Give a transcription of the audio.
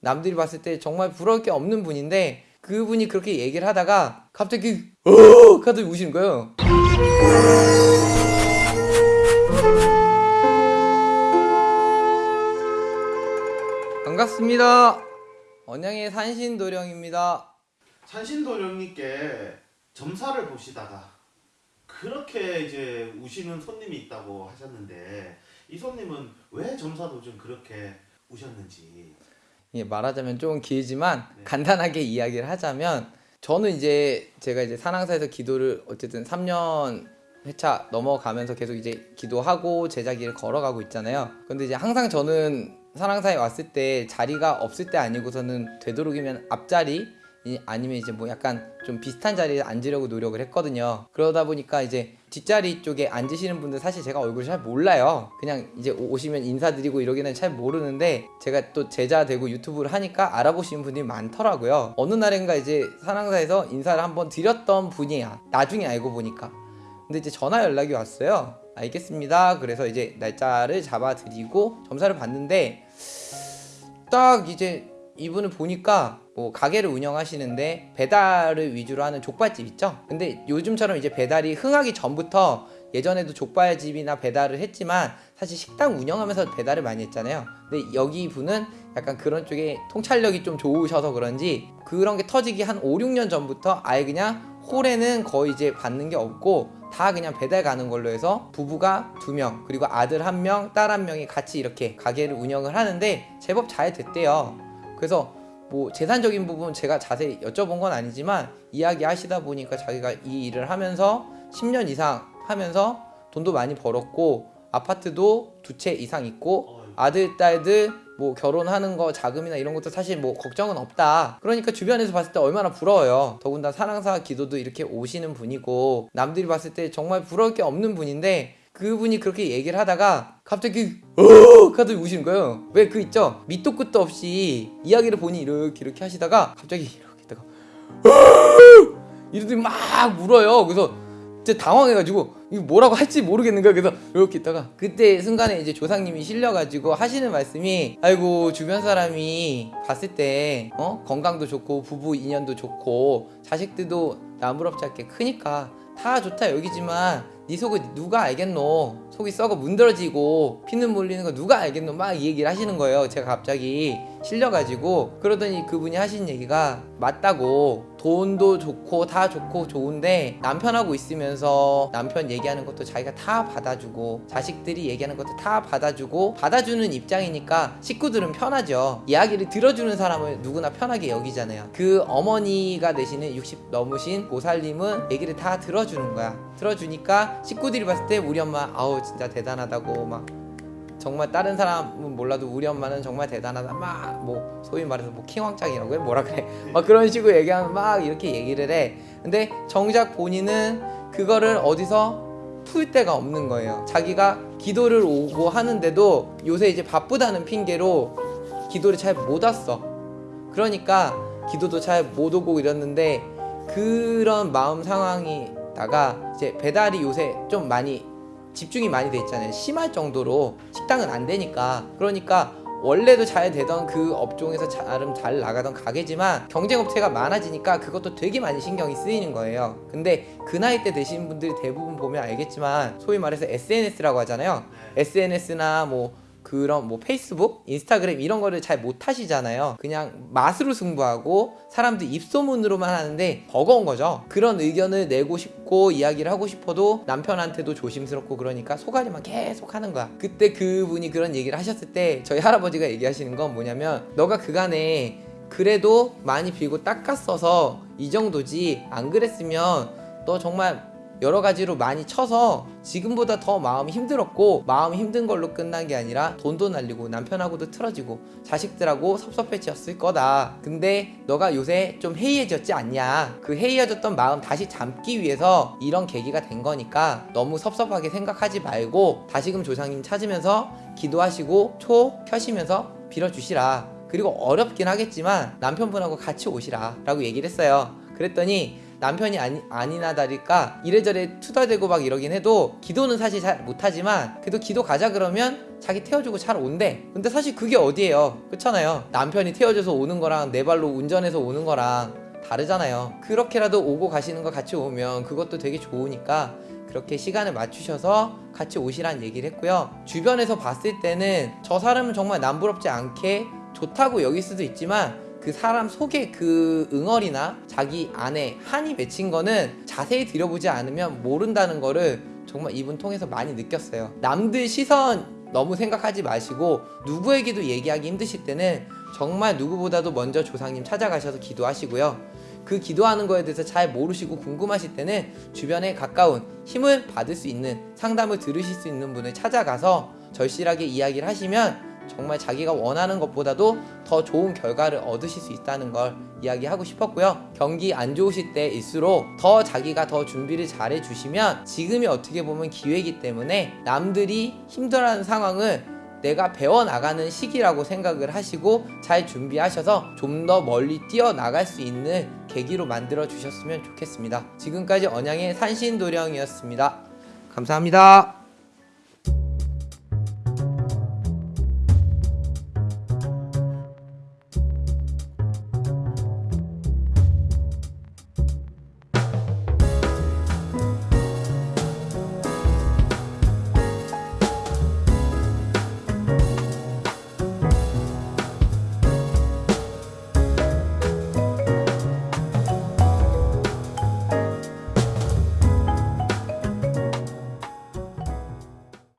남들이 봤을 때 정말 부러울 게 없는 분인데 그분이 그렇게 얘기를 하다가 갑자기 어 하더니 우시는 거예요. 반갑습니다. 언양의 산신도령입니다. 산신도령님께 점사를 보시다가 그렇게 이제 우시는 손님이 있다고 하셨는데 이 손님은 왜 점사도 좀 그렇게 우셨는지 예, 말하자면 조금 길지만 네. 간단하게 이야기를 하자면 저는 이제 제가 이제 산항사에서 기도를 어쨌든 3년 회차 넘어가면서 계속 이제 기도하고 제자기를 걸어가고 있잖아요. 근데 이제 항상 저는 산항사에 왔을 때 자리가 없을 때 아니고서는 되도록이면 앞자리 이- 아니면 이제 뭐 약간 좀 비슷한 자리에 앉으려고 노력을 했거든요. 그러다 보니까 이제 뒷자리 쪽에 앉으시는 분들 사실 제가 얼굴 잘 몰라요. 그냥 이제 오- 오시면 인사드리고 이러기는 잘 모르는데 제가 또 제자 되고 유튜브를 하니까 알아보시는 분들이 많더라고요. 어느 날인가 이제 산항사에서 인사를 한번 드렸던 분이야. 나중에 알고 보니까. 근데 이제 전화 연락이 왔어요. 알겠습니다. 그래서 이제 날짜를 잡아드리고 점사를 봤는데 딱 이제 이분을 보니까 뭐 가게를 운영하시는데 배달을 위주로 하는 족발집 있죠. 근데 요즘처럼 이제 배달이 흥하기 전부터 예전에도 족발집이나 배달을 했지만 사실 식당 운영하면서 배달을 많이 했잖아요. 근데 여기 분은 약간 그런 쪽에 통찰력이 좀 좋으셔서 그런지 그런 게 터지기 한 5, 6년 전부터 아예 그냥 홀에는 거의 이제 받는 게 없고 다 그냥 배달 가는 걸로 해서 부부가 두 명 그리고 아들 한 명, 딸 한 명이 같이 이렇게 가게를 운영을 하는데 제법 잘 됐대요. 그래서 뭐 재산적인 부분 제가 자세히 여쭤본 건 아니지만 이야기 하시다 보니까 자기가 이 일을 하면서 10년 이상 하면서 돈도 많이 벌었고 아파트도 두 채 이상 있고 어, 아들 딸들 뭐 결혼하는 거 자금이나 이런 것도 사실 뭐 걱정은 없다. 그러니까 주변에서 봤을 때 얼마나 부러워요. 더군다나 사랑사 기도도 이렇게 오시는 분이고 남들이 봤을 때 정말 부러울 게 없는 분인데 그분이 그렇게 얘기를 하다가 갑자기 어 하더니 우시는 거예요. 왜 그 있죠? 밑도 끝도 없이 이야기를 보니 이렇게 이렇게 하시다가 갑자기 이렇게 있다가 어 이러더니 막 울어요. 그래서 진짜 당황해가지고 이거 뭐라고 할지 모르겠는 거야. 그래서 이렇게 있다가 그때 순간에 이제 조상님이 실려가지고 하시는 말씀이 아이고 주변 사람이 봤을 때 어? 건강도 좋고 부부 인연도 좋고 자식들도 나무럽지 않게 크니까 다 좋다 여기지만 네 속을 누가 알겠노? 속이 썩어 문드러지고 피는 몰리는 거 누가 알겠노? 막 이 얘기를 하시는 거예요. 제가 갑자기 실려가지고. 그러더니 그분이 하신 얘기가 맞다고. 돈도 좋고 다 좋고 좋은데 남편하고 있으면서 남편 얘기하는 것도 자기가 다 받아주고 자식들이 얘기하는 것도 다 받아주고 받아주는 입장이니까 식구들은 편하죠. 이야기를 들어주는 사람을 누구나 편하게 여기잖아요. 그 어머니가 되시는 60 넘으신 보살님은 얘기를 다 들어주는 거야. 들어주니까 식구들이 봤을 때 우리 엄마 아우 진짜 대단하다고 막 정말 다른 사람은 몰라도 우리 엄마는 정말 대단하다. 막 뭐 소위 말해서 뭐 킹왕짱이라고 해? 뭐라 그래? 막 그런 식으로 얘기하면 막 이렇게 얘기를 해. 근데 정작 본인은 그거를 어디서 풀 데가 없는 거예요. 자기가 기도를 오고 하는데도 요새 이제 바쁘다는 핑계로 기도를 잘 못 왔어. 그러니까 기도도 잘 못 오고 이랬는데 그런 마음 상황이 다가 이제 배달이 요새 좀 많이 집중이 많이 돼 있잖아요. 심할 정도로 식당은 안 되니까. 그러니까 원래도 잘 되던 그 업종에서 나름 잘 나가던 가게지만 경쟁업체가 많아지니까 그것도 되게 많이 신경이 쓰이는 거예요. 근데 그 나이 때 되신 분들이 대부분 보면 알겠지만 소위 말해서 SNS라고 하잖아요. SNS나 뭐 그런 뭐 페이스북, 인스타그램 이런 거를 잘 못 하시잖아요. 그냥 맛으로 승부하고 사람들 입소문으로만 하는데 버거운 거죠. 그런 의견을 내고 싶고 이야기를 하고 싶어도 남편한테도 조심스럽고 그러니까 소가리만 계속 하는 거야. 그때 그분이 그런 얘기를 하셨을 때 저희 할아버지가 얘기하시는 건 뭐냐면 너가 그간에 그래도 많이 빌고 닦았어서 이 정도지 안 그랬으면 너 정말 여러 가지로 많이 쳐서 지금보다 더 마음이 힘들었고 마음 힘든 걸로 끝난 게 아니라 돈도 날리고 남편하고도 틀어지고 자식들하고 섭섭해졌을 거다. 근데 너가 요새 좀 해이해졌지 않냐? 그 해이해졌던 마음 다시 잠기 위해서 이런 계기가 된 거니까 너무 섭섭하게 생각하지 말고 다시금 조상님 찾으면서 기도하시고 초 켜시면서 빌어주시라. 그리고 어렵긴 하겠지만 남편분하고 같이 오시라 라고 얘기를 했어요. 그랬더니 남편이 아니, 아니나 다를까 이래저래 투덜대고 막 이러긴 해도 기도는 사실 잘 못하지만 그래도 기도 가자 그러면 자기 태워주고 잘 온대. 근데 사실 그게 어디예요? 그렇잖아요. 남편이 태워줘서 오는 거랑 내 발로 운전해서 오는 거랑 다르잖아요. 그렇게라도 오고 가시는 거 같이 오면 그것도 되게 좋으니까 그렇게 시간을 맞추셔서 같이 오시란 얘기를 했고요. 주변에서 봤을 때는 저 사람은 정말 남부럽지 않게 좋다고 여길 수도 있지만 그 사람 속에 그 응어리나 자기 안에 한이 맺힌 거는 자세히 들여보지 않으면 모른다는 거를 정말 이분 통해서 많이 느꼈어요. 남들 시선 너무 생각하지 마시고 누구에게도 얘기하기 힘드실 때는 정말 누구보다도 먼저 조상님 찾아가셔서 기도하시고요. 그 기도하는 거에 대해서 잘 모르시고 궁금하실 때는 주변에 가까운 힘을 받을 수 있는 상담을 들으실 수 있는 분을 찾아가서 절실하게 이야기를 하시면 정말 자기가 원하는 것보다도 더 좋은 결과를 얻으실 수 있다는 걸 이야기하고 싶었고요. 경기 안 좋으실 때일수록 더 자기가 더 준비를 잘 해주시면 지금이 어떻게 보면 기회이기 때문에 남들이 힘들어하는 상황을 내가 배워나가는 시기라고 생각을 하시고 잘 준비하셔서 좀 더 멀리 뛰어나갈 수 있는 계기로 만들어 주셨으면 좋겠습니다. 지금까지 언양의 산신도령이었습니다. 감사합니다.